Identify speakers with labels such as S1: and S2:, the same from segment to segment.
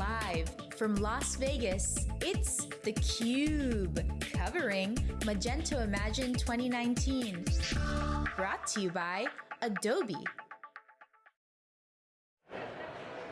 S1: Live from Las Vegas, it's theCUBE, covering Magento Imagine 2019. Brought to you by Adobe.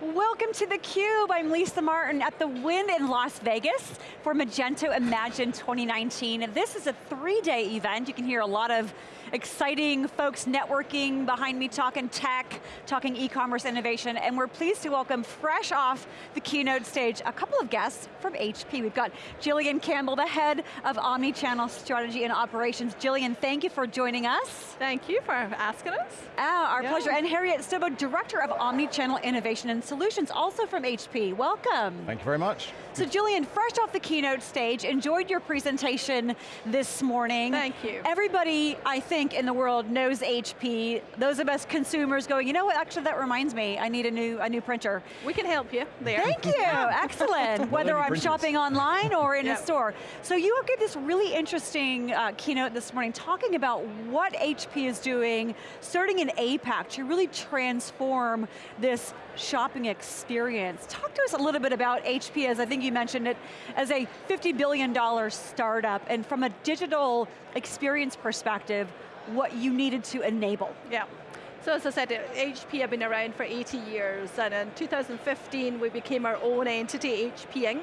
S2: Welcome to theCUBE, I'm Lisa Martin at the Wynn in Las Vegas for Magento Imagine 2019. This is a three-day event. You can hear a lot of exciting folks networking behind me, talking tech, talking e-commerce innovation, and we're pleased to welcome fresh off the keynote stage a couple of guests from HP. We've got Jillian Campbell, the head of Omni-Channel Strategy and Operations. Jillian, thank you for joining us.
S3: Thank you for asking us.
S2: Ah, our yeah. pleasure. And Harriet Stobo, Director of Omni-Channel Innovation and Solutions, also from HP. Welcome.
S4: Thank you very much.
S2: So Jillian, fresh off the keynote stage, enjoyed your presentation this morning.
S3: Thank you.
S2: Everybody, I think, in the world knows HP. Those of us consumers going, you know what, actually that reminds me, I need a new, a new printer.
S3: We can help you there.
S2: Thank you, excellent. Whether I'm printers. shopping online or in yep. a store. So you gave this really interesting uh, keynote this morning talking about what HP is doing, starting in APAC to really transform this shopping experience. Talk to us a little bit about HP, as I think you mentioned it, as a $50 billion startup, and from a digital experience perspective, what you needed to enable.
S3: Yeah. So as I said, HP have been around for 80 years, and in 2015 we became our own entity, HP Inc.,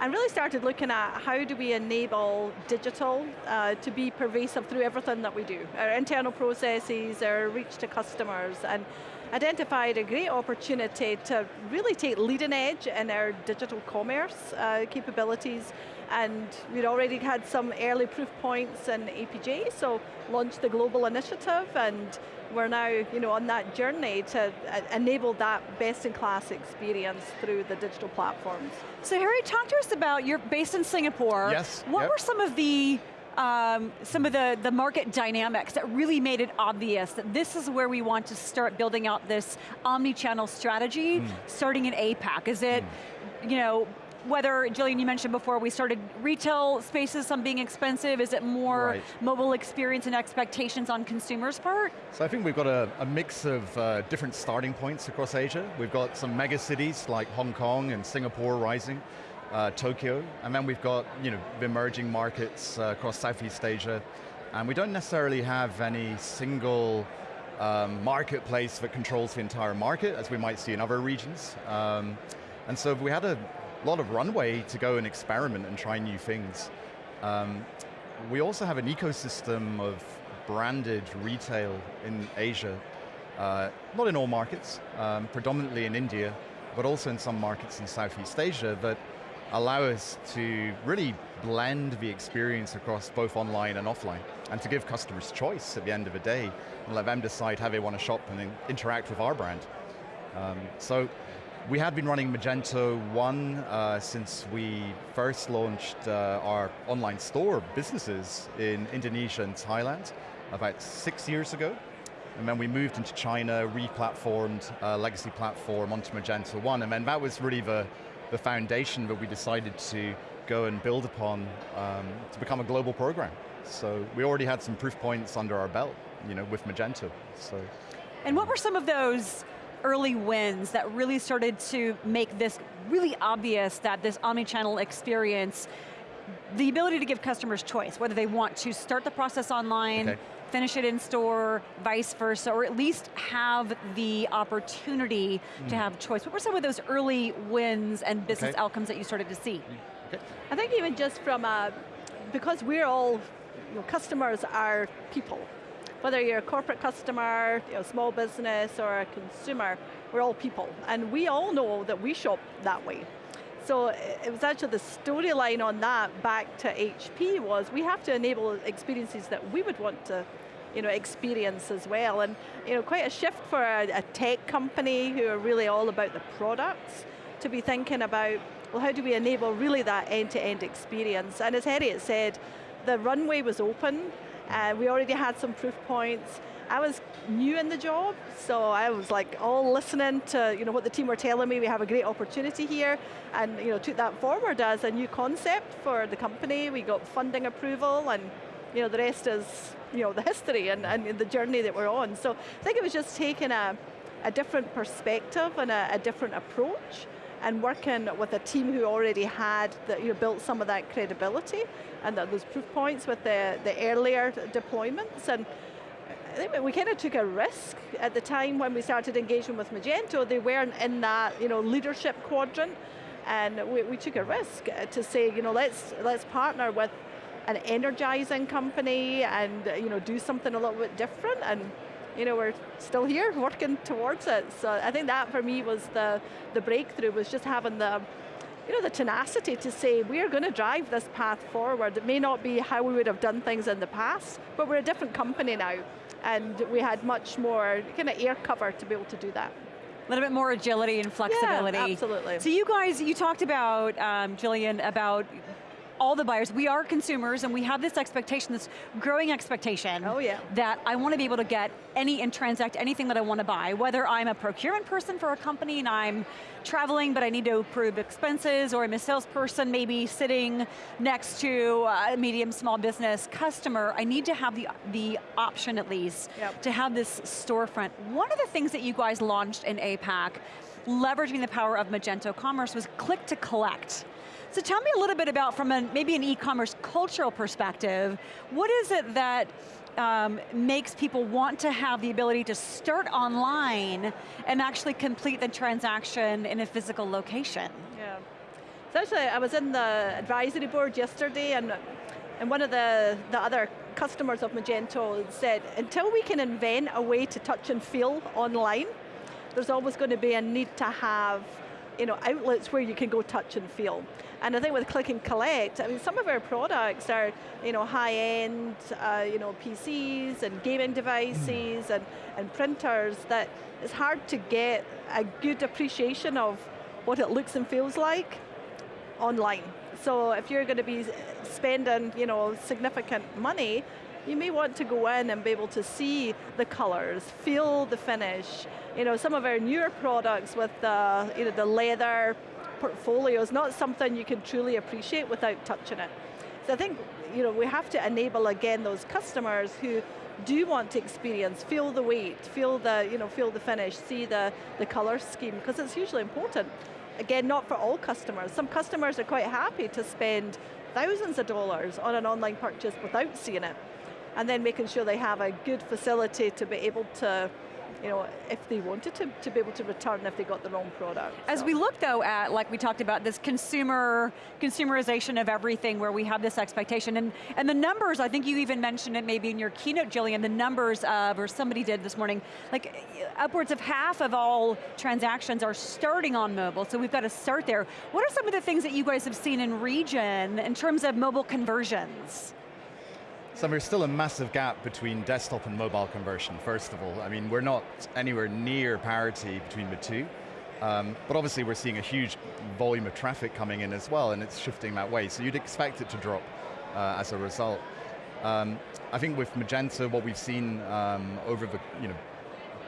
S3: and really started looking at how do we enable digital uh, to be pervasive through everything that we do. Our internal processes, our reach to customers, and identified a great opportunity to really take leading edge in our digital commerce uh, capabilities and we'd already had some early proof points in APJ, so launched the global initiative and we're now you know, on that journey to uh, enable that best-in-class experience through the digital platforms.
S2: So Harry, talk to us about, you're based in Singapore.
S4: Yes.
S2: What
S4: yep.
S2: were some of the um, some of the, the market dynamics that really made it obvious that this is where we want to start building out this omni-channel strategy, mm. starting in APAC? Is it, mm. you know, whether, Jillian, you mentioned before, we started retail spaces, some being expensive, is it more right. mobile experience and expectations on consumers' part?
S4: So I think we've got a, a mix of uh, different starting points across Asia. We've got some mega cities like Hong Kong and Singapore rising uh, Tokyo, and then we've got you know, emerging markets uh, across Southeast Asia, and we don't necessarily have any single um, marketplace that controls the entire market, as we might see in other regions. Um, and so we had a lot of runway to go and experiment and try new things. Um, we also have an ecosystem of branded retail in Asia, uh, not in all markets, um, predominantly in India, but also in some markets in Southeast Asia that allow us to really blend the experience across both online and offline, and to give customers choice at the end of the day, and let them decide how they want to shop and interact with our brand. Um, so, we had been running Magento 1 uh, since we first launched uh, our online store businesses in Indonesia and Thailand about six years ago. And then we moved into China, re-platformed a legacy platform onto Magento 1, and then that was really the, the foundation that we decided to go and build upon um, to become a global program. So we already had some proof points under our belt, you know, with Magento. So.
S2: And what were some of those early wins that really started to make this really obvious that this omni-channel experience, the ability to give customers choice, whether they want to start the process online, okay finish it in store, vice versa, or at least have the opportunity mm. to have choice. What were some of those early wins and business okay. outcomes that you started to see?
S3: Okay. I think even just from, a, because we're all, you know, customers are people. Whether you're a corporate customer, you know, small business, or a consumer, we're all people. And we all know that we shop that way. So it was actually the storyline on that back to HP was we have to enable experiences that we would want to you know, experience as well. And you know, quite a shift for a, a tech company who are really all about the products to be thinking about, well, how do we enable really that end-to-end -end experience? And as Harriet said, the runway was open, and we already had some proof points. I was new in the job, so I was like all listening to you know, what the team were telling me, we have a great opportunity here, and you know, took that forward as a new concept for the company. We got funding approval, and you know, the rest is you know, the history and, and the journey that we're on. So I think it was just taking a, a different perspective and a, a different approach and working with a team who already had the, you know, built some of that credibility and the, those proof points with the, the earlier deployments. And I think we kind of took a risk at the time when we started engaging with Magento. They weren't in that you know, leadership quadrant, and we, we took a risk to say, you know, let's, let's partner with an energizing company and you know, do something a little bit different, and you know, we're still here working towards it. So I think that for me was the, the breakthrough, was just having the, you know, the tenacity to say, we're going to drive this path forward. It may not be how we would have done things in the past, but we're a different company now. And we had much more kind of air cover to be able to do that.
S2: A little bit more agility and flexibility.
S3: Yeah, absolutely.
S2: So you guys, you talked about, um, Jillian, about all the buyers, we are consumers and we have this expectation, this growing expectation
S3: oh, yeah.
S2: that I want to be able to get any and transact anything that I want to buy, whether I'm a procurement person for a company and I'm traveling but I need to approve expenses or I'm a salesperson maybe sitting next to a medium small business customer, I need to have the, the option at least
S3: yep.
S2: to have this storefront. One of the things that you guys launched in APAC leveraging the power of Magento Commerce was click to collect. So tell me a little bit about, from a, maybe an e-commerce cultural perspective, what is it that um, makes people want to have the ability to start online and actually complete the transaction in a physical location?
S3: Yeah. So actually, I was in the advisory board yesterday and, and one of the, the other customers of Magento said, until we can invent a way to touch and feel online, there's always going to be a need to have you know, outlets where you can go touch and feel. And I think with click and collect, I mean, some of our products are, you know, high-end, uh, you know, PCs and gaming devices and, and printers that it's hard to get a good appreciation of what it looks and feels like online. So if you're going to be spending, you know, significant money, you may want to go in and be able to see the colors, feel the finish. You know, some of our newer products with the, you know, the leather portfolio is not something you can truly appreciate without touching it. So I think you know, we have to enable again those customers who do want to experience, feel the weight, feel the, you know, feel the finish, see the, the color scheme, because it's hugely important. Again, not for all customers. Some customers are quite happy to spend thousands of dollars on an online purchase without seeing it. And then making sure they have a good facility to be able to you know, if they wanted to, to be able to return if they got the wrong product.
S2: As so. we look though at, like we talked about, this consumer, consumerization of everything where we have this expectation, and, and the numbers, I think you even mentioned it maybe in your keynote, Jillian, the numbers of, or somebody did this morning, like upwards of half of all transactions are starting on mobile, so we've got to start there. What are some of the things that you guys have seen in region in terms of mobile conversions?
S4: So there's still a massive gap between desktop and mobile conversion, first of all. I mean, we're not anywhere near parity between the two. Um, but obviously we're seeing a huge volume of traffic coming in as well, and it's shifting that way. So you'd expect it to drop uh, as a result. Um, I think with Magento, what we've seen um, over the you know,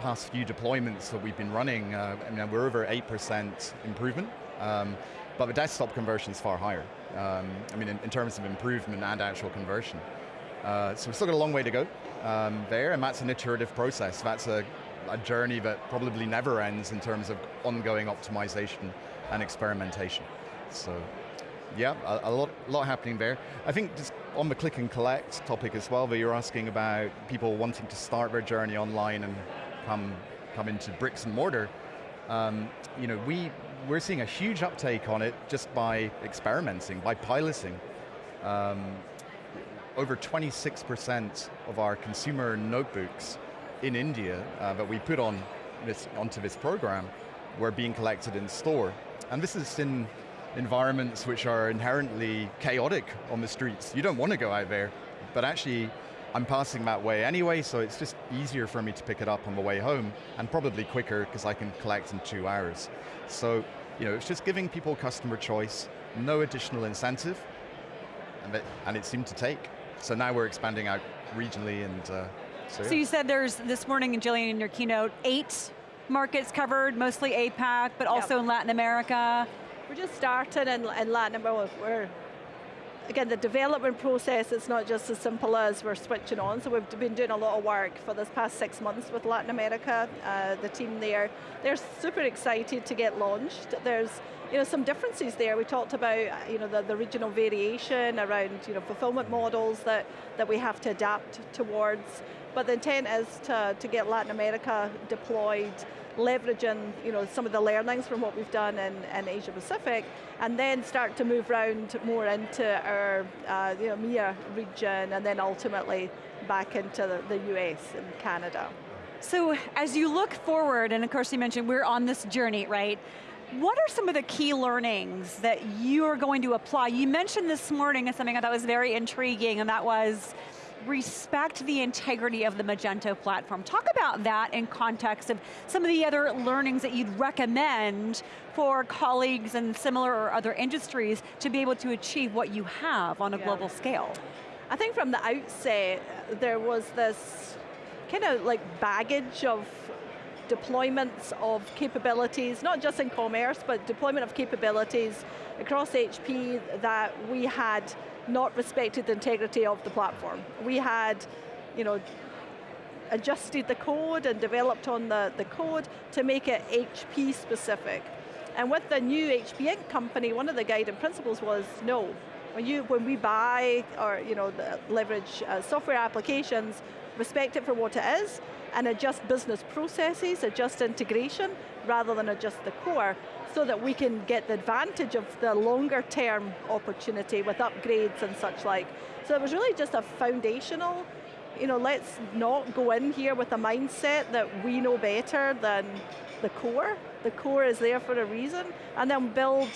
S4: past few deployments that we've been running, uh, I mean, we're over 8% improvement, um, but the desktop conversion is far higher. Um, I mean, in, in terms of improvement and actual conversion. Uh, so we've still got a long way to go um, there, and that's an iterative process. That's a, a, journey that probably never ends in terms of ongoing optimization and experimentation. So, yeah, a, a lot, lot happening there. I think just on the click and collect topic as well, that you're asking about people wanting to start their journey online and come, come into bricks and mortar. Um, you know, we, we're seeing a huge uptake on it just by experimenting, by piloting. Um, over 26% of our consumer notebooks in India uh, that we put on this, onto this program were being collected in store. And this is in environments which are inherently chaotic on the streets. You don't want to go out there, but actually I'm passing that way anyway, so it's just easier for me to pick it up on the way home, and probably quicker because I can collect in two hours. So, you know, it's just giving people customer choice, no additional incentive, and it, and it seemed to take. So now we're expanding out regionally and uh, so, yeah.
S2: so you said there's, this morning, and Jillian, in your keynote, eight markets covered, mostly APAC, but also yep. in Latin America.
S3: We're just starting in, in Latin America. We're, again, the development process is not just as simple as we're switching on, so we've been doing a lot of work for this past six months with Latin America. Uh, the team there, they're super excited to get launched. There's you know, some differences there. We talked about you know, the, the regional variation around you know, fulfillment models that, that we have to adapt towards. But the intent is to, to get Latin America deployed, leveraging you know, some of the learnings from what we've done in, in Asia Pacific, and then start to move around more into our uh, you know, MEA region, and then ultimately back into the, the US and Canada.
S2: So as you look forward, and of course you mentioned we're on this journey, right? What are some of the key learnings that you are going to apply? You mentioned this morning something I thought was very intriguing, and that was respect the integrity of the Magento platform. Talk about that in context of some of the other learnings that you'd recommend for colleagues in similar or other industries to be able to achieve what you have on a yeah. global scale.
S3: I think from the outset, there was this kind of like baggage of deployments of capabilities, not just in commerce, but deployment of capabilities across HP that we had not respected the integrity of the platform. We had, you know, adjusted the code and developed on the, the code to make it HP specific. And with the new HP Inc. company, one of the guiding principles was no. When, you, when we buy or you know, leverage uh, software applications, respect it for what it is, and adjust business processes, adjust integration, rather than adjust the core, so that we can get the advantage of the longer term opportunity with upgrades and such like. So it was really just a foundational, you know, let's not go in here with a mindset that we know better than the core. The core is there for a reason, and then build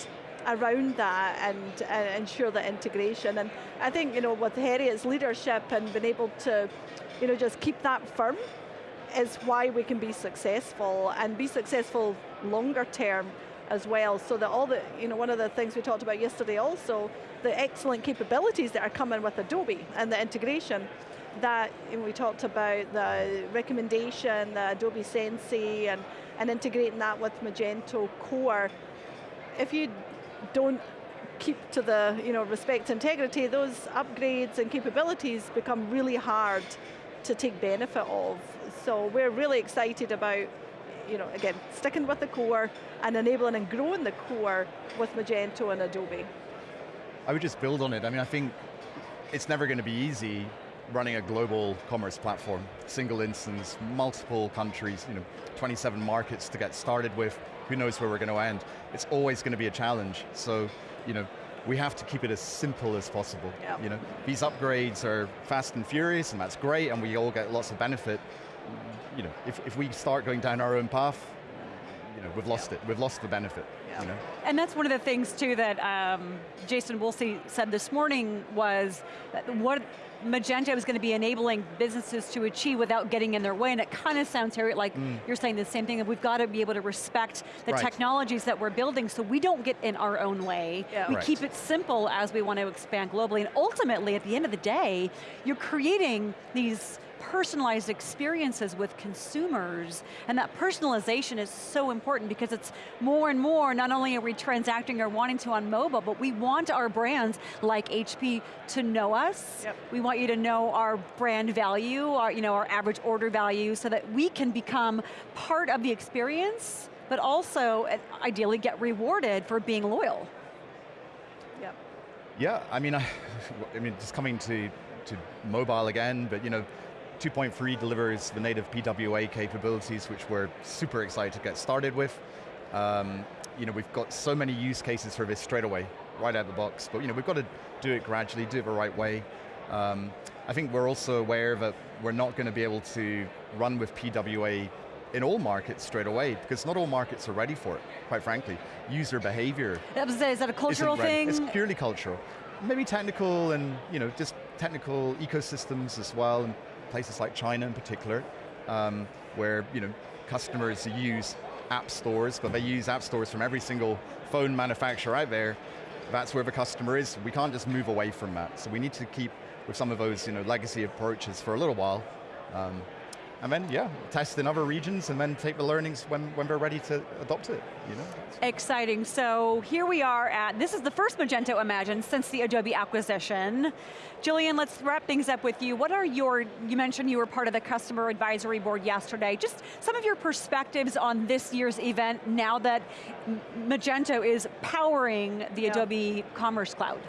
S3: around that and, ensure the integration. And I think, you know, with Harriet's leadership and being able to, you know, just keep that firm is why we can be successful and be successful longer term as well, so that all the, you know, one of the things we talked about yesterday also, the excellent capabilities that are coming with Adobe and the integration, that we talked about the recommendation, the Adobe Sensei, and, and integrating that with Magento Core. If you don't keep to the you know, respect integrity, those upgrades and capabilities become really hard to take benefit of. So we're really excited about, you know, again, sticking with the core and enabling and growing the core with Magento and Adobe.
S4: I would just build on it. I mean, I think it's never going to be easy running a global commerce platform, single instance, multiple countries, you know, 27 markets to get started with, who knows where we're going to end. It's always going to be a challenge. So, you know, we have to keep it as simple as possible. Yep. You know, these upgrades are fast and furious, and that's great, and we all get lots of benefit. You know, if, if we start going down our own path, you know, we've lost yep. it. We've lost the benefit. You know?
S2: And that's one of the things too that um, Jason Woolley said this morning was what Magento is going to be enabling businesses to achieve without getting in their way, and it kind of sounds here like mm. you're saying the same thing, that we've got to be able to respect the right. technologies that we're building so we don't get in our own way. Yeah. We right. keep it simple as we want to expand globally, and ultimately, at the end of the day, you're creating these personalized experiences with consumers, and that personalization is so important because it's more and more, not only are we transacting or wanting to on mobile, but we want our brands like HP to know us. Yep. We want you to know our brand value, our, you know, our average order value, so that we can become part of the experience, but also uh, ideally get rewarded for being loyal.
S3: Yep.
S4: Yeah, I mean, I, I mean, just coming to to mobile again, but you know, 2.3 delivers the native PWA capabilities, which we're super excited to get started with. Um, you know, we've got so many use cases for this straight away, right out of the box, but you know, we've got to do it gradually, do it the right way. Um, I think we're also aware that we're not going to be able to run with PWA in all markets straight away, because not all markets are ready for it, quite frankly. User behavior.
S2: Is that a cultural thing?
S4: It's purely cultural. Maybe technical and you know, just technical ecosystems as well, and places like China in particular, um, where you know customers use app stores, but they use app stores from every single phone manufacturer out there. That's where the customer is. We can't just move away from that. So we need to keep with some of those you know, legacy approaches for a little while. Um, and then, yeah, test in other regions and then take the learnings when, when we're ready to adopt it, you know?
S2: Exciting, so here we are at, this is the first Magento Imagine since the Adobe acquisition. Jillian, let's wrap things up with you. What are your, you mentioned you were part of the customer advisory board yesterday, just some of your perspectives on this year's event now that Magento is powering the
S3: Yeah.
S2: Adobe Commerce Cloud.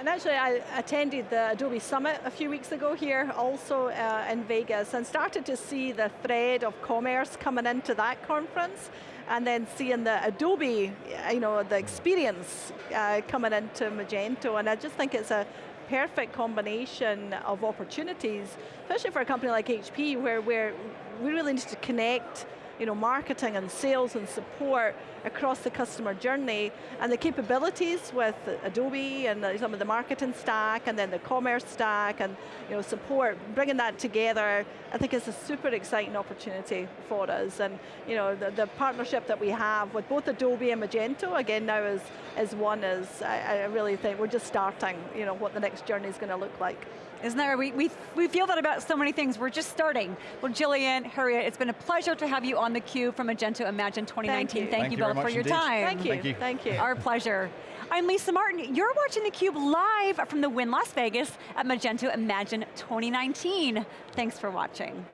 S3: And actually, I attended the Adobe Summit a few weeks ago here, also uh, in Vegas, and started to see the thread of commerce coming into that conference, and then seeing the Adobe, you know, the experience uh, coming into Magento, and I just think it's a perfect combination of opportunities, especially for a company like HP, where we're, we really need to connect you know, marketing and sales and support across the customer journey and the capabilities with Adobe and uh, some of the marketing stack and then the commerce stack and you know, support, bringing that together, I think is a super exciting opportunity for us. And you know, the, the partnership that we have with both Adobe and Magento, again now is, is one is, I, I really think we're just starting, you know, what the next journey is going to look like.
S2: Isn't that right? We, we, we feel that about so many things. We're just starting. Well, Jillian, Harriet, it's been a pleasure to have you on theCUBE from Magento Imagine 2019.
S3: Thank you.
S2: Thank
S4: Thank
S2: you
S4: you
S2: both for your
S4: indeed.
S2: time.
S3: Thank you.
S4: Thank you.
S3: Thank you.
S2: Our pleasure. I'm Lisa Martin. You're watching theCUBE live from the Wynn Las Vegas at Magento Imagine 2019. Thanks for watching.